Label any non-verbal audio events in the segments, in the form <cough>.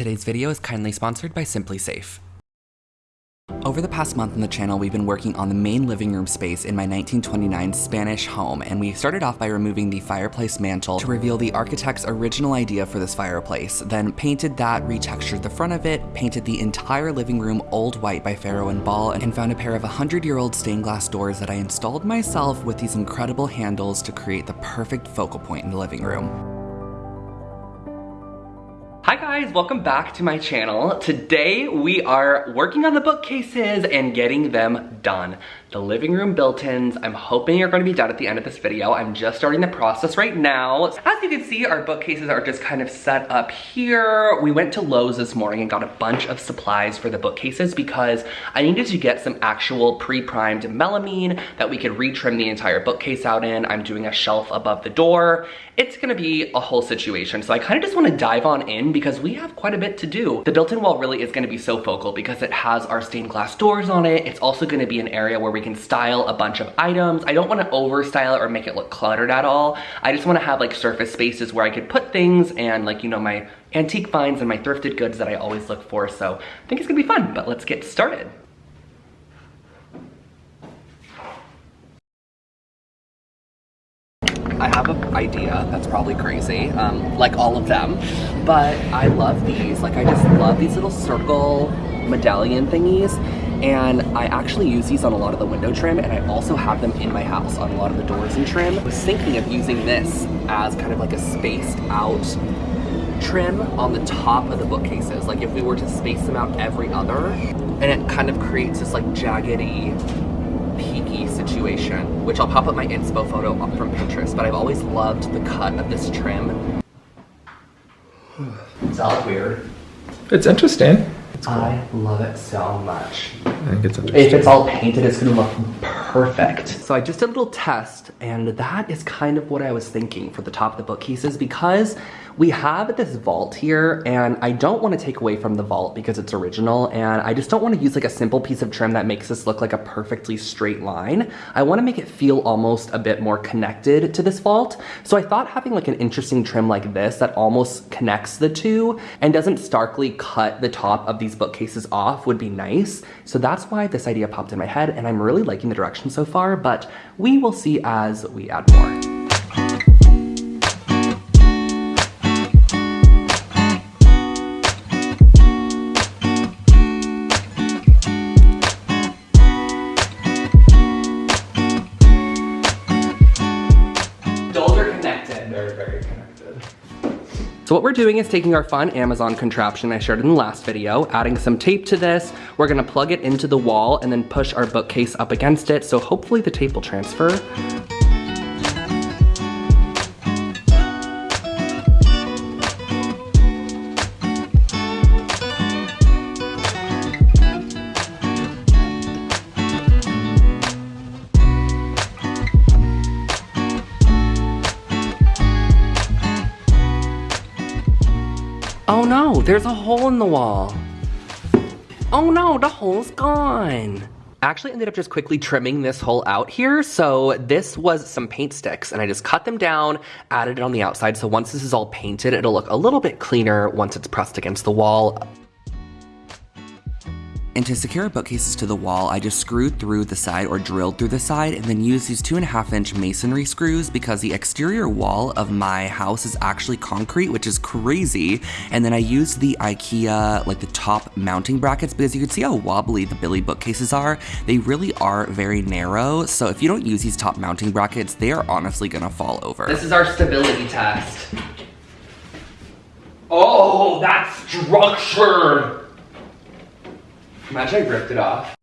Today's video is kindly sponsored by SimpliSafe. Over the past month on the channel, we've been working on the main living room space in my 1929 Spanish home, and we started off by removing the fireplace mantle to reveal the architect's original idea for this fireplace, then painted that, retextured the front of it, painted the entire living room old white by Farrow and Ball, and found a pair of 100-year-old stained glass doors that I installed myself with these incredible handles to create the perfect focal point in the living room. Hi guys, welcome back to my channel. Today we are working on the bookcases and getting them done. The living room built-ins, I'm hoping you're gonna be done at the end of this video. I'm just starting the process right now. As you can see, our bookcases are just kind of set up here. We went to Lowe's this morning and got a bunch of supplies for the bookcases because I needed to get some actual pre-primed melamine that we could retrim the entire bookcase out in. I'm doing a shelf above the door. It's gonna be a whole situation. So I kind of just wanna dive on in because we have quite a bit to do. The built-in wall really is gonna be so focal because it has our stained glass doors on it. It's also gonna be an area where we can style a bunch of items. I don't wanna over style it or make it look cluttered at all. I just wanna have like surface spaces where I could put things and like, you know, my antique finds and my thrifted goods that I always look for. So I think it's gonna be fun, but let's get started. I have an idea that's probably crazy, um, like all of them, but I love these. Like I just love these little circle medallion thingies and I actually use these on a lot of the window trim and I also have them in my house on a lot of the doors and trim. I was thinking of using this as kind of like a spaced out trim on the top of the bookcases. Like if we were to space them out every other and it kind of creates this like jaggedy peaky situation, which I'll pop up my inspo photo from Pinterest, but I've always loved the cut of this trim. <sighs> That look weird? It's interesting. Cool. I love it so much. I think it's interesting. If it's all painted, it's gonna look perfect. So I just did a little test, and that is kind of what I was thinking for the top of the bookcases because we have this vault here and I don't want to take away from the vault because it's original and I just don't want to use like a simple piece of trim that makes this look like a perfectly straight line. I want to make it feel almost a bit more connected to this vault. So I thought having like an interesting trim like this that almost connects the two and doesn't starkly cut the top of these bookcases off would be nice. So that's why this idea popped in my head and I'm really liking the direction so far, but we will see as we add more. So what we're doing is taking our fun Amazon contraption I shared in the last video, adding some tape to this, we're gonna plug it into the wall and then push our bookcase up against it, so hopefully the tape will transfer. Oh no, there's a hole in the wall. Oh no, the hole's gone. Actually ended up just quickly trimming this hole out here. So this was some paint sticks and I just cut them down, added it on the outside. So once this is all painted, it'll look a little bit cleaner once it's pressed against the wall. And to secure bookcases to the wall, I just screwed through the side or drilled through the side and then used these two and a half inch masonry screws because the exterior wall of my house is actually concrete, which is crazy. And then I used the Ikea, like the top mounting brackets, because you can see how wobbly the Billy bookcases are. They really are very narrow. So if you don't use these top mounting brackets, they are honestly gonna fall over. This is our stability test. Oh, that's structured. Imagine I ripped it off.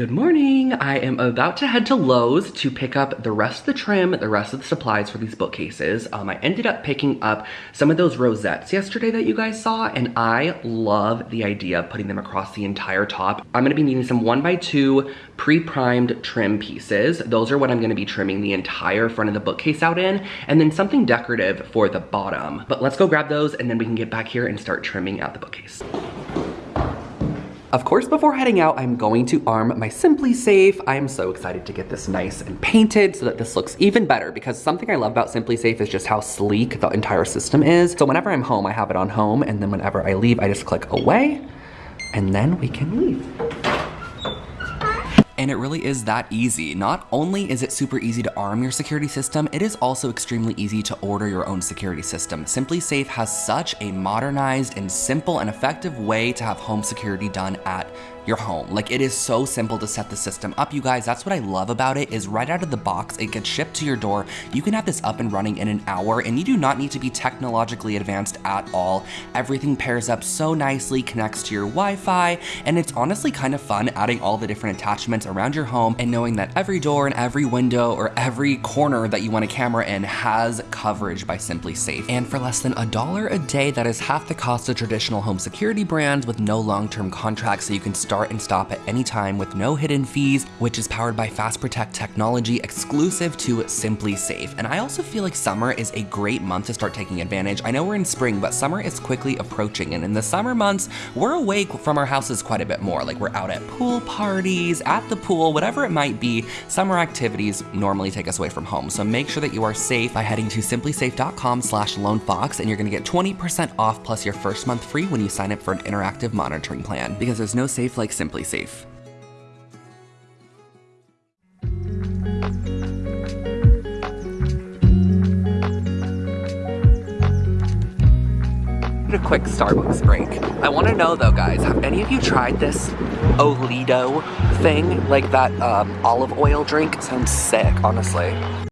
Good morning. I am about to head to Lowe's to pick up the rest of the trim, the rest of the supplies for these bookcases. Um, I ended up picking up some of those rosettes yesterday that you guys saw, and I love the idea of putting them across the entire top. I'm gonna be needing some one by two pre-primed trim pieces. Those are what I'm gonna be trimming the entire front of the bookcase out in, and then something decorative for the bottom. But let's go grab those and then we can get back here and start trimming out the bookcase. Of course, before heading out, I'm going to arm my SimpliSafe. I am so excited to get this nice and painted so that this looks even better because something I love about SimpliSafe is just how sleek the entire system is. So whenever I'm home, I have it on home and then whenever I leave, I just click away and then we can leave. And it really is that easy. Not only is it super easy to arm your security system, it is also extremely easy to order your own security system. SimpliSafe has such a modernized and simple and effective way to have home security done at your home. Like it is so simple to set the system up, you guys. That's what I love about it is right out of the box, it gets shipped to your door. You can have this up and running in an hour and you do not need to be technologically advanced at all. Everything pairs up so nicely, connects to your Wi-Fi, and it's honestly kind of fun adding all the different attachments around your home and knowing that every door and every window or every corner that you want a camera in has coverage by SimpliSafe. And for less than a dollar a day, that is half the cost of traditional home security brands with no long-term contracts so you can start and stop at any time with no hidden fees, which is powered by Fast Protect technology exclusive to SimpliSafe. And I also feel like summer is a great month to start taking advantage. I know we're in spring, but summer is quickly approaching. And in the summer months, we're away from our houses quite a bit more. Like we're out at pool parties, at the pool, whatever it might be. Summer activities normally take us away from home. So make sure that you are safe by heading to simplisafe.com slash lonefox and you're gonna get 20% off plus your first month free when you sign up for an interactive monitoring plan because there's no safe like SimpliSafe. a quick Starbucks break. I want to know though guys, have any of you tried this Oleato thing? Like that um, olive oil drink? Sounds sick, honestly.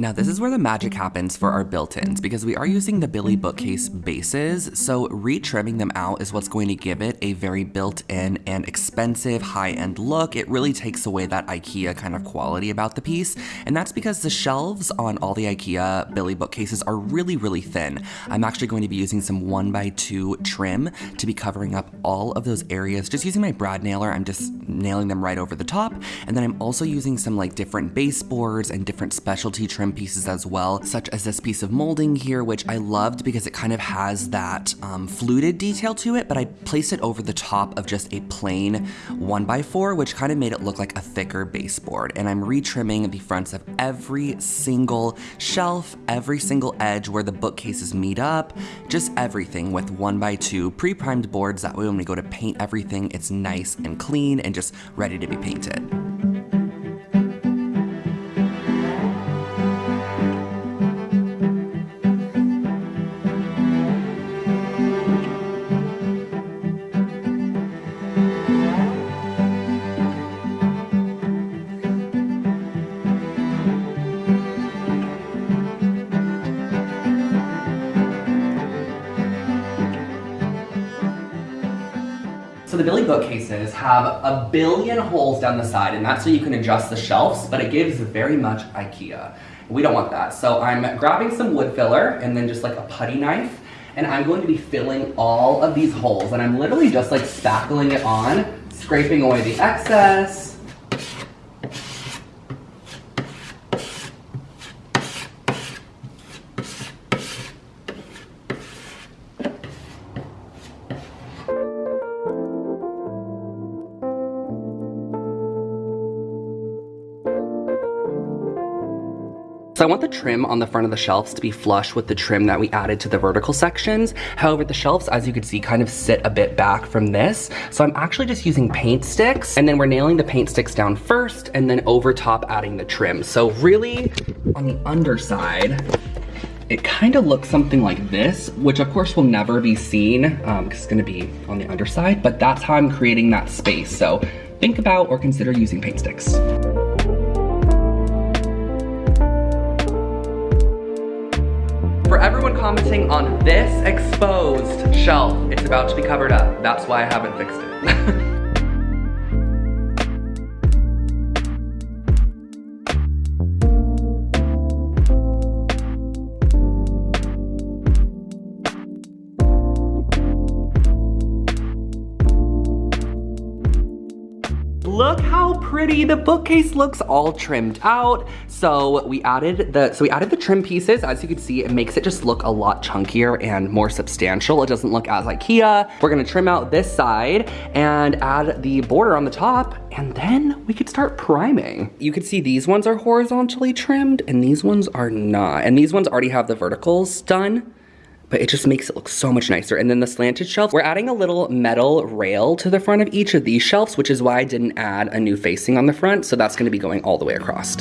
Now this is where the magic happens for our built-ins because we are using the Billy bookcase bases, so retrimming them out is what's going to give it a very built-in and expensive high-end look. It really takes away that IKEA kind of quality about the piece, and that's because the shelves on all the IKEA Billy bookcases are really, really thin. I'm actually going to be using some 1x2 trim to be covering up all of those areas. Just using my brad nailer, I'm just nailing them right over the top, and then I'm also using some like different baseboards and different specialty trim pieces as well, such as this piece of molding here, which I loved because it kind of has that um, fluted detail to it, but I placed it over the top of just a plain 1x4, which kind of made it look like a thicker baseboard. And I'm retrimming the fronts of every single shelf, every single edge where the bookcases meet up, just everything with 1x2 pre-primed boards. That way when we go to paint everything, it's nice and clean and just ready to be painted. The Billy bookcases have a billion holes down the side, and that's so you can adjust the shelves, but it gives very much Ikea. We don't want that. So I'm grabbing some wood filler and then just like a putty knife, and I'm going to be filling all of these holes, and I'm literally just like spackling it on, scraping away the excess, want the trim on the front of the shelves to be flush with the trim that we added to the vertical sections. However, the shelves, as you can see, kind of sit a bit back from this. So I'm actually just using paint sticks and then we're nailing the paint sticks down first and then over top adding the trim. So really on the underside, it kind of looks something like this, which of course will never be seen because um, it's gonna be on the underside, but that's how I'm creating that space. So think about or consider using paint sticks. This exposed shelf, it's about to be covered up. That's why I haven't fixed it. <laughs> pretty the bookcase looks all trimmed out. So we added the so we added the trim pieces. As you can see, it makes it just look a lot chunkier and more substantial. It doesn't look as Ikea. We're gonna trim out this side and add the border on the top and then we could start priming. You can see these ones are horizontally trimmed and these ones are not. And these ones already have the verticals done but it just makes it look so much nicer. And then the slanted shelf, we're adding a little metal rail to the front of each of these shelves, which is why I didn't add a new facing on the front. So that's gonna be going all the way across.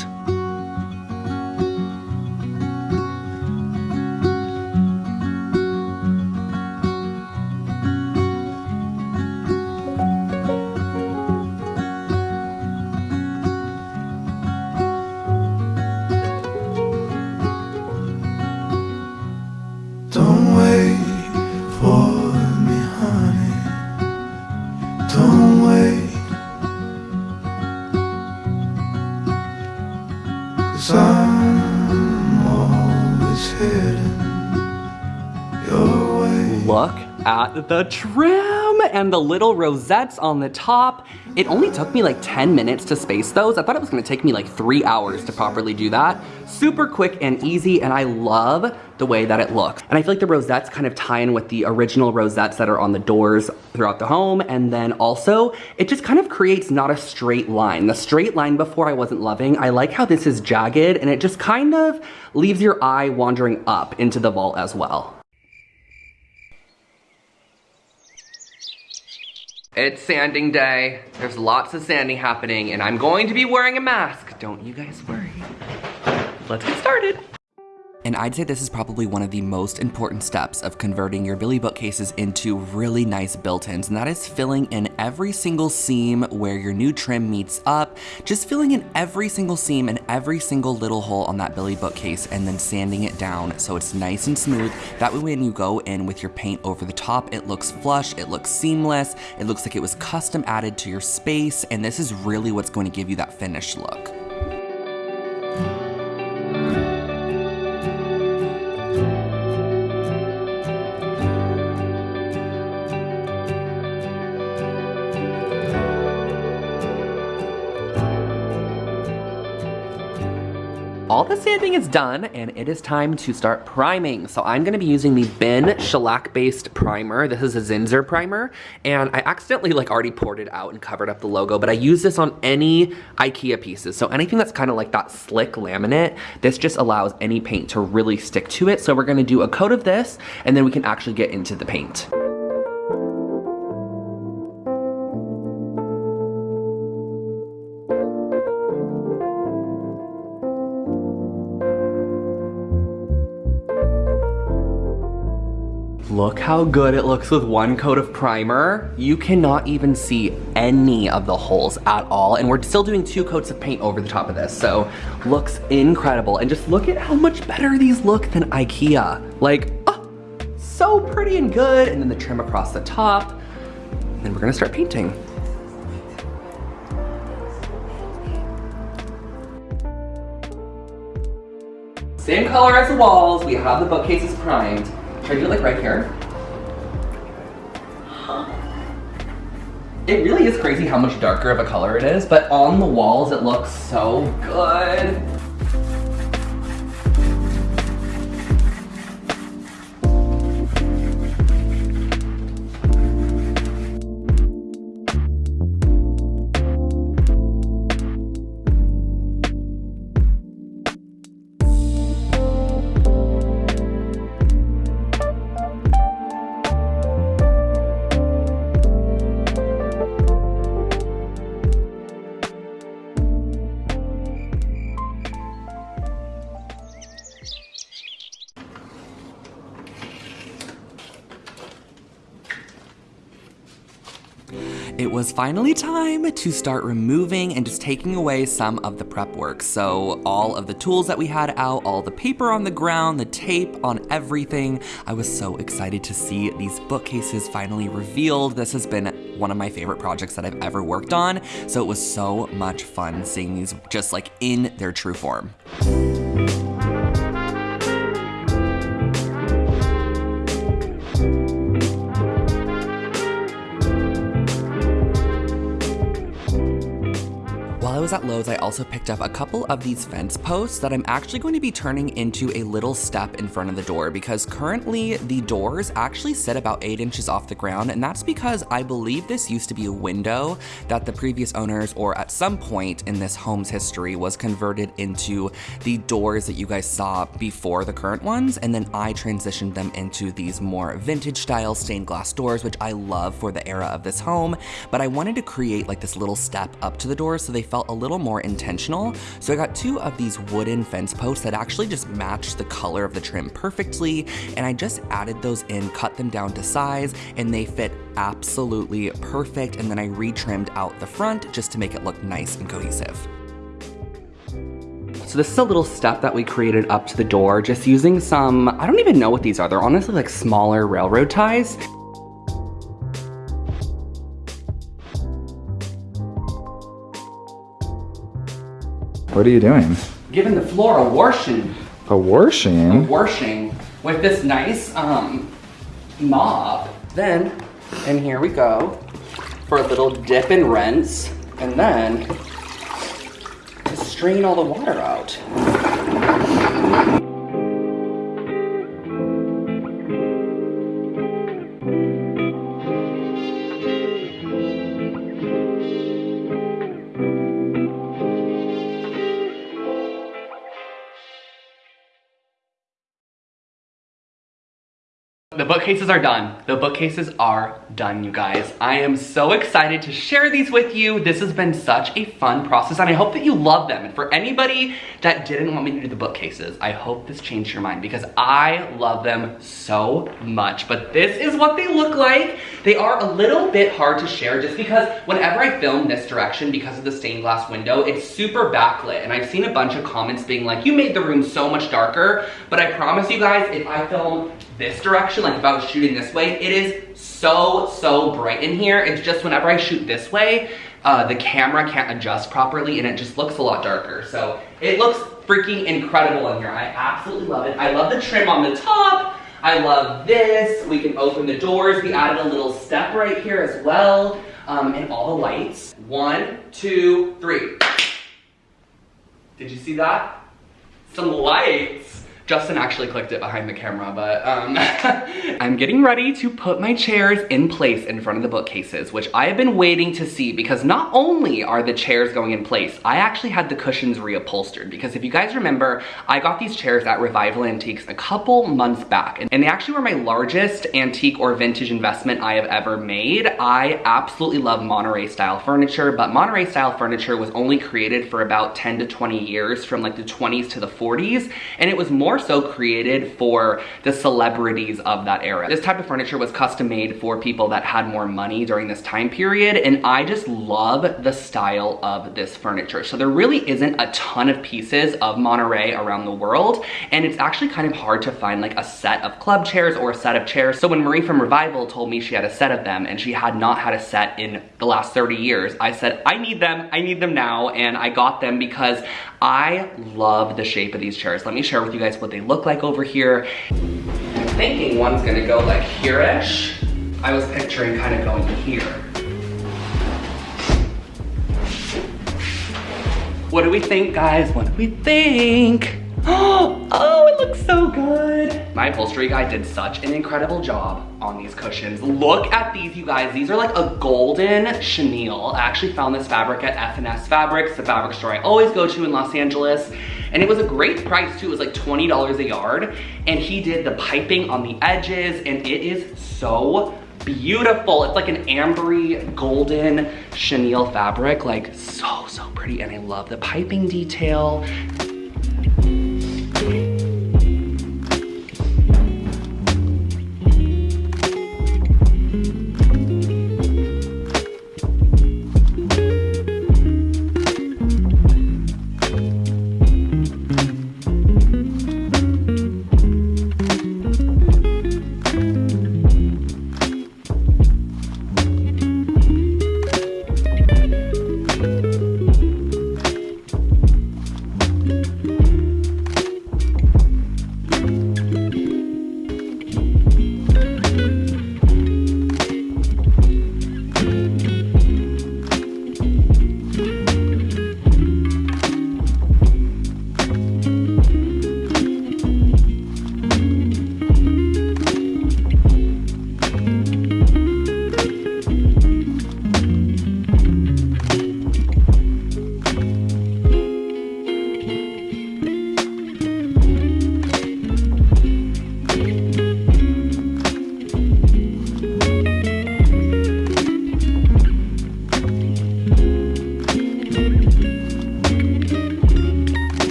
Look at the trim and the little rosettes on the top. It only took me like 10 minutes to space those. I thought it was gonna take me like three hours to properly do that. Super quick and easy, and I love the way that it looks. And I feel like the rosettes kind of tie in with the original rosettes that are on the doors throughout the home. And then also, it just kind of creates not a straight line. The straight line before I wasn't loving. I like how this is jagged and it just kind of leaves your eye wandering up into the vault as well. It's sanding day. There's lots of sanding happening and I'm going to be wearing a mask. Don't you guys worry. Let's get started. And I'd say this is probably one of the most important steps of converting your Billy bookcases into really nice built-ins, and that is filling in every single seam where your new trim meets up, just filling in every single seam and every single little hole on that Billy bookcase and then sanding it down so it's nice and smooth. That way when you go in with your paint over the top, it looks flush, it looks seamless, it looks like it was custom added to your space, and this is really what's going to give you that finished look. All the sanding is done and it is time to start priming. So I'm gonna be using the BIN shellac-based primer. This is a Zinsser primer and I accidentally like already poured it out and covered up the logo, but I use this on any Ikea pieces. So anything that's kind of like that slick laminate, this just allows any paint to really stick to it. So we're gonna do a coat of this and then we can actually get into the paint. Look how good it looks with one coat of primer. You cannot even see any of the holes at all. And we're still doing two coats of paint over the top of this. So looks incredible. And just look at how much better these look than Ikea. Like, oh, so pretty and good. And then the trim across the top. And then we're gonna start painting. Same color as the walls. We have the bookcases primed. Should I do it like right here? It really is crazy how much darker of a color it is, but on the walls it looks so good. It was finally time to start removing and just taking away some of the prep work. So all of the tools that we had out, all the paper on the ground, the tape on everything. I was so excited to see these bookcases finally revealed. This has been one of my favorite projects that I've ever worked on. So it was so much fun seeing these just like in their true form. I was at Lowe's, I also picked up a couple of these fence posts that I'm actually going to be turning into a little step in front of the door because currently the doors actually sit about eight inches off the ground. And that's because I believe this used to be a window that the previous owners or at some point in this home's history was converted into the doors that you guys saw before the current ones. And then I transitioned them into these more vintage style stained glass doors, which I love for the era of this home. But I wanted to create like this little step up to the door so they felt a little more intentional. So I got two of these wooden fence posts that actually just matched the color of the trim perfectly. And I just added those in, cut them down to size, and they fit absolutely perfect. And then I retrimmed out the front just to make it look nice and cohesive. So this is a little step that we created up to the door, just using some, I don't even know what these are. They're honestly like smaller railroad ties. What are you doing? Giving the floor a washing. A washing? A washing with this nice um, mop. Then, and here we go for a little dip and rinse. And then, to strain all the water out. Bookcases are done. The bookcases are done, you guys. I am so excited to share these with you. This has been such a fun process and I hope that you love them. And for anybody that didn't want me to do the bookcases, I hope this changed your mind because I love them so much. But this is what they look like. They are a little bit hard to share just because whenever I film this direction, because of the stained glass window, it's super backlit. And I've seen a bunch of comments being like, you made the room so much darker. But I promise you guys, if I film this direction, like if I was shooting this way, it is so, so bright in here. It's just whenever I shoot this way, uh, the camera can't adjust properly and it just looks a lot darker. So it looks freaking incredible in here. I absolutely love it. I love the trim on the top. I love this. We can open the doors. We added a little step right here as well. Um, and all the lights. One, two, three. Did you see that? Some lights. Justin actually clicked it behind the camera, but um, <laughs> I'm getting ready to put my chairs in place in front of the bookcases, which I have been waiting to see because not only are the chairs going in place, I actually had the cushions reupholstered because if you guys remember, I got these chairs at Revival Antiques a couple months back and they actually were my largest antique or vintage investment I have ever made. I absolutely love Monterey style furniture, but Monterey style furniture was only created for about 10 to 20 years from like the 20s to the 40s and it was more so created for the celebrities of that era. This type of furniture was custom made for people that had more money during this time period and I just love the style of this furniture. So there really isn't a ton of pieces of Monterey around the world and it's actually kind of hard to find like a set of club chairs or a set of chairs. So when Marie from Revival told me she had a set of them and she had not had a set in the last 30 years, I said, I need them, I need them now. And I got them because I love the shape of these chairs. Let me share with you guys what they look like over here. I'm thinking one's gonna go like here-ish. I was picturing kind of going here. What do we think, guys? What do we think? <gasps> Oh, it looks so good. My upholstery guy did such an incredible job on these cushions. Look at these, you guys. These are like a golden chenille. I actually found this fabric at F&S Fabrics, the fabric store I always go to in Los Angeles. And it was a great price too. It was like $20 a yard. And he did the piping on the edges and it is so beautiful. It's like an ambery golden chenille fabric, like so, so pretty. And I love the piping detail. Thank you.